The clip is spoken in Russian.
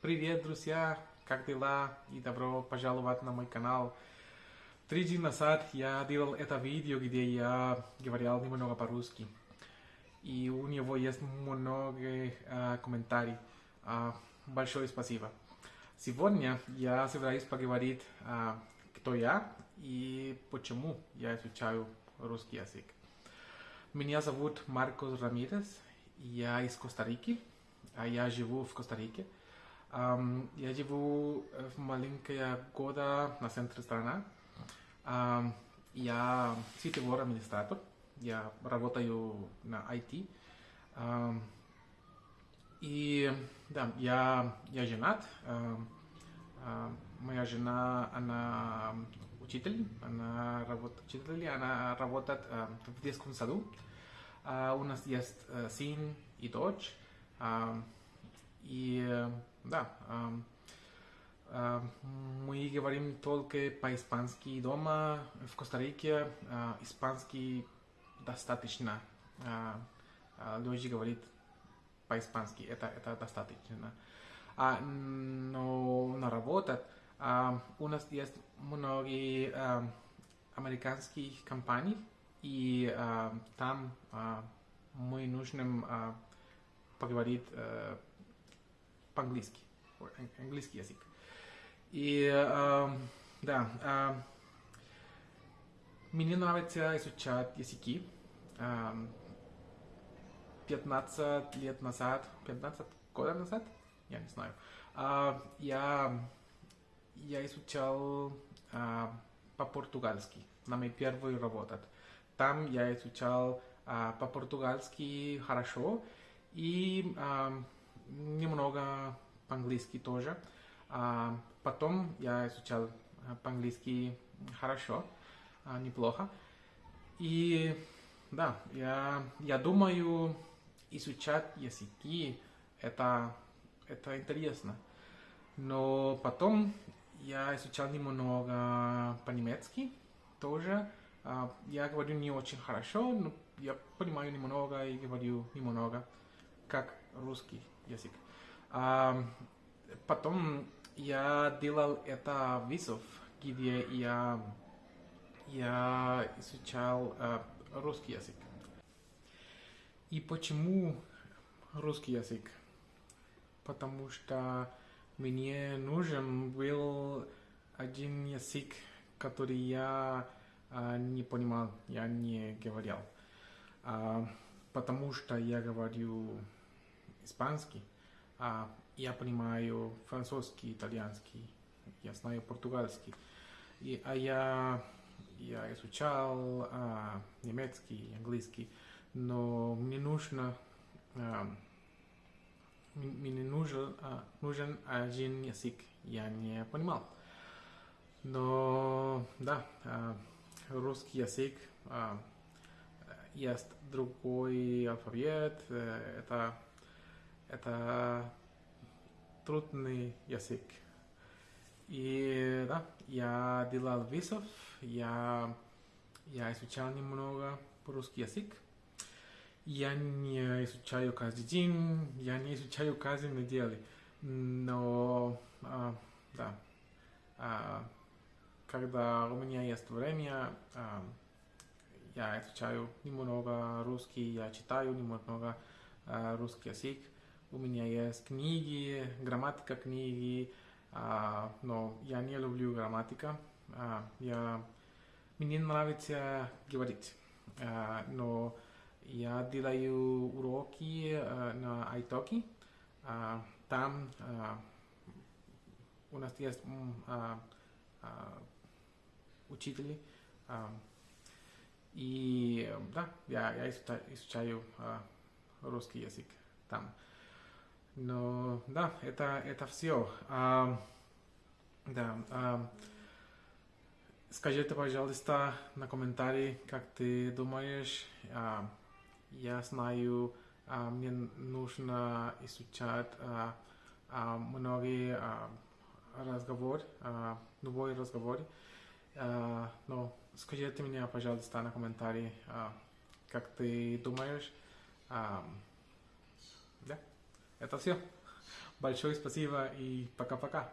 Привет, друзья! Как дела? И добро пожаловать на мой канал. Три дня назад я делал это видео, где я говорил немного по-русски. И у него есть много э, комментариев. Э, большое спасибо. Сегодня я собираюсь поговорить, э, кто я и почему я изучаю русский язык. Меня зовут Маркос Рамирес, я из Коста-Рики, а я живу в Коста-Рике. Um, я живу в маленькая года на центре страны. Um, я сетевой администратор. Я работаю на IT. Um, и да, я, я женат. Uh, uh, моя жена, она учитель, она работает учитель, она работает uh, в детском саду. Uh, у нас есть uh, сын и дочь. Uh, и да, мы говорим только по-испански дома. В Коста-Рике испанский достаточно. Люди говорят по-испански, это, это достаточно. А, но на работе у нас есть многие американских компаний, и там мы нужно поговорить по-английски, английский язык. И э, да, э, мне нравится изучать языки. Э, 15 лет назад, 15 года назад, я не знаю, э, я, я изучал э, по-португальски на моей первой работе. Там я изучал э, по-португальски хорошо и э, немного по-английски тоже. А, потом я изучал по-английски хорошо, а, неплохо. И да, я, я думаю, изучать языки это, это интересно. Но потом я изучал немного по-немецки тоже. А, я говорю не очень хорошо, но я понимаю немного и говорю немного, как русский язык. А, потом я делал это визов, где я, я изучал а, русский язык. И почему русский язык? Потому что мне нужен был один язык, который я а, не понимал, я не говорил. А, потому что я говорю испанский, а я понимаю французский, итальянский, я знаю португальский, и, а я, я изучал а, немецкий, английский, но мне нужно а, мне нужен, а, нужен один язык, я не понимал. Но да, а, русский язык а, есть другой алфавит, э, это это трудный язык. И да, я делал визов, я, я изучал немного русский язык. Я не изучаю каждый день, я не изучаю каждую неделю, но а, да, а, когда у меня есть время, а, я изучаю немного русский, я читаю немного а, русский язык. У меня есть книги, грамматика книги, а, но я не люблю грамматика. А, я, мне нравится говорить, а, но я делаю уроки а, на iTalki. А, там а, у нас есть а, а, учители. А, и да, я, я изучаю, изучаю а, русский язык там. Но да, это, это все. А, да. А, скажите, пожалуйста, на комментарии, как ты думаешь. А, я знаю, а, мне нужно изучать а, а, многие а, разговоры, а, любой разговор. А, но скажите мне, пожалуйста, на комментарии, а, как ты думаешь. А, да. Это все. Большое спасибо и пока-пока.